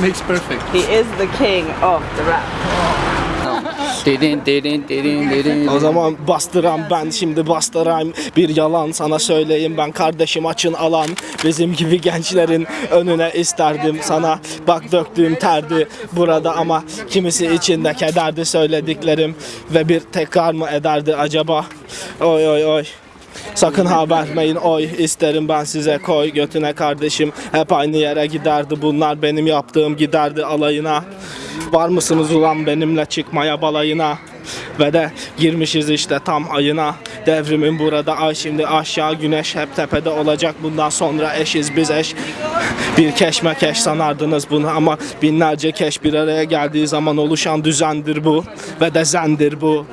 makes perfect. He is the king of the rap. Dedin dedin dedin dedin. O zaman bastıram ben şimdi bastırayım Bir yalan sana söyleyeyim ben kardeşim açın alan Bizim gibi gençlerin önüne isterdim sana Bak döktüğüm terdi burada ama Kimisi içinde kederdi söylediklerim Ve bir tekrar mı ederdi acaba Oy oy oy Sakın ha vermeyin oy isterim ben size koy götüne kardeşim. Hep aynı yere giderdi bunlar benim yaptığım giderdi alayına. Var mısınız ulan benimle çıkmaya balayına? Ve de girmişiz işte tam ayına. Devrimin burada ay şimdi aşağı güneş hep tepede olacak. Bundan sonra eşiz biz eş. Bir keşme keş sanardınız bunu ama Binlerce keş bir araya geldiği zaman oluşan düzendir bu. Ve de zendir bu